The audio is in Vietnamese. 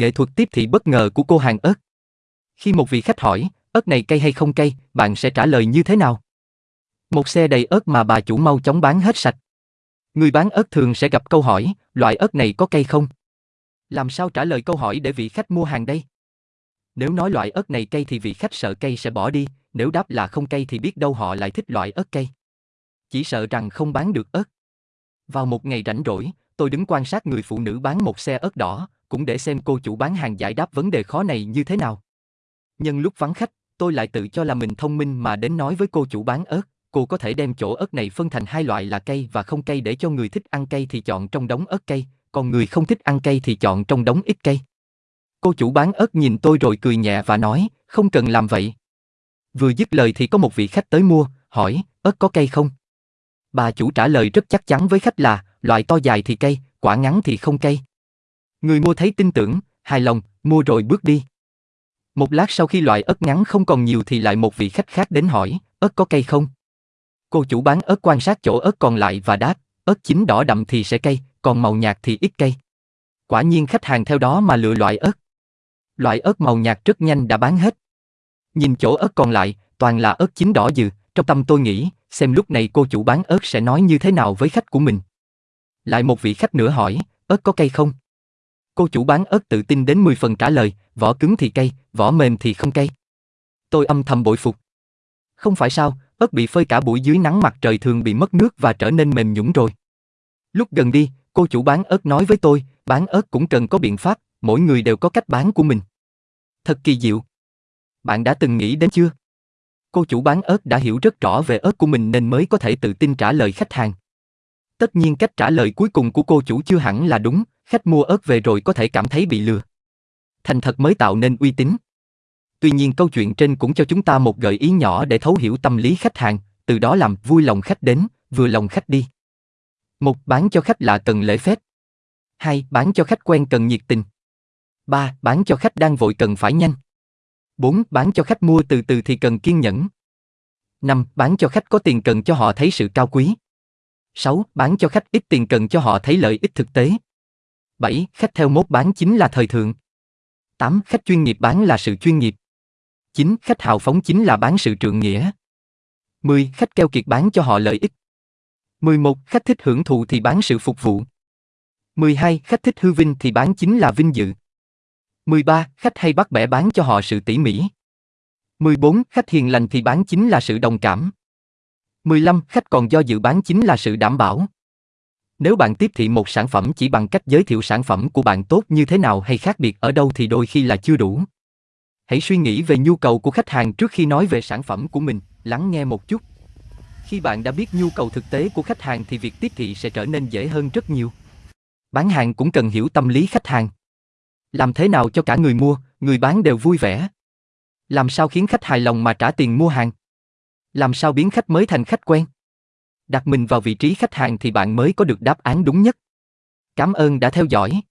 nghệ thuật tiếp thị bất ngờ của cô hàng ớt. Khi một vị khách hỏi, ớt này cay hay không cay, bạn sẽ trả lời như thế nào? Một xe đầy ớt mà bà chủ mau chóng bán hết sạch. Người bán ớt thường sẽ gặp câu hỏi, loại ớt này có cay không? Làm sao trả lời câu hỏi để vị khách mua hàng đây? Nếu nói loại ớt này cay thì vị khách sợ cay sẽ bỏ đi, nếu đáp là không cay thì biết đâu họ lại thích loại ớt cay. Chỉ sợ rằng không bán được ớt. Vào một ngày rảnh rỗi, tôi đứng quan sát người phụ nữ bán một xe ớt đỏ, cũng để xem cô chủ bán hàng giải đáp vấn đề khó này như thế nào. Nhân lúc vắng khách, tôi lại tự cho là mình thông minh mà đến nói với cô chủ bán ớt, cô có thể đem chỗ ớt này phân thành hai loại là cay và không cay để cho người thích ăn cay thì chọn trong đống ớt cay, còn người không thích ăn cay thì chọn trong đống ít cay. Cô chủ bán ớt nhìn tôi rồi cười nhẹ và nói, không cần làm vậy. Vừa dứt lời thì có một vị khách tới mua, hỏi, ớt có cay không? Bà chủ trả lời rất chắc chắn với khách là, loại to dài thì cay, quả ngắn thì không cay. Người mua thấy tin tưởng, hài lòng, mua rồi bước đi. Một lát sau khi loại ớt ngắn không còn nhiều thì lại một vị khách khác đến hỏi, ớt có cay không? Cô chủ bán ớt quan sát chỗ ớt còn lại và đáp, ớt chín đỏ đậm thì sẽ cay, còn màu nhạt thì ít cay. Quả nhiên khách hàng theo đó mà lựa loại ớt. Loại ớt màu nhạt rất nhanh đã bán hết. Nhìn chỗ ớt còn lại, toàn là ớt chín đỏ dừ, trong tâm tôi nghĩ, xem lúc này cô chủ bán ớt sẽ nói như thế nào với khách của mình. Lại một vị khách nữa hỏi, ớt có cay không? Cô chủ bán ớt tự tin đến 10 phần trả lời, vỏ cứng thì cay, vỏ mềm thì không cay. Tôi âm thầm bội phục. Không phải sao, ớt bị phơi cả buổi dưới nắng mặt trời thường bị mất nước và trở nên mềm nhũn rồi. Lúc gần đi, cô chủ bán ớt nói với tôi, bán ớt cũng cần có biện pháp, mỗi người đều có cách bán của mình. Thật kỳ diệu. Bạn đã từng nghĩ đến chưa? Cô chủ bán ớt đã hiểu rất rõ về ớt của mình nên mới có thể tự tin trả lời khách hàng. Tất nhiên cách trả lời cuối cùng của cô chủ chưa hẳn là đúng, khách mua ớt về rồi có thể cảm thấy bị lừa. Thành thật mới tạo nên uy tín. Tuy nhiên câu chuyện trên cũng cho chúng ta một gợi ý nhỏ để thấu hiểu tâm lý khách hàng, từ đó làm vui lòng khách đến, vừa lòng khách đi. Một, bán cho khách lạ cần lễ phép. Hai, bán cho khách quen cần nhiệt tình. Ba, bán cho khách đang vội cần phải nhanh. Bốn Bán cho khách mua từ từ thì cần kiên nhẫn. Năm Bán cho khách có tiền cần cho họ thấy sự cao quý. 6. Bán cho khách ít tiền cần cho họ thấy lợi ích thực tế. 7. Khách theo mốt bán chính là thời thượng. 8. Khách chuyên nghiệp bán là sự chuyên nghiệp. 9. Khách hào phóng chính là bán sự trượng nghĩa. 10. Khách keo kiệt bán cho họ lợi ích. 11. Khách thích hưởng thụ thì bán sự phục vụ. 12. Khách thích hư vinh thì bán chính là vinh dự. 13. Khách hay bắt bẻ bán cho họ sự tỉ mỉ. 14. Khách hiền lành thì bán chính là sự đồng cảm. 15. Khách còn do dự bán chính là sự đảm bảo. Nếu bạn tiếp thị một sản phẩm chỉ bằng cách giới thiệu sản phẩm của bạn tốt như thế nào hay khác biệt ở đâu thì đôi khi là chưa đủ. Hãy suy nghĩ về nhu cầu của khách hàng trước khi nói về sản phẩm của mình, lắng nghe một chút. Khi bạn đã biết nhu cầu thực tế của khách hàng thì việc tiếp thị sẽ trở nên dễ hơn rất nhiều. Bán hàng cũng cần hiểu tâm lý khách hàng. Làm thế nào cho cả người mua, người bán đều vui vẻ? Làm sao khiến khách hài lòng mà trả tiền mua hàng? Làm sao biến khách mới thành khách quen? Đặt mình vào vị trí khách hàng thì bạn mới có được đáp án đúng nhất. Cảm ơn đã theo dõi.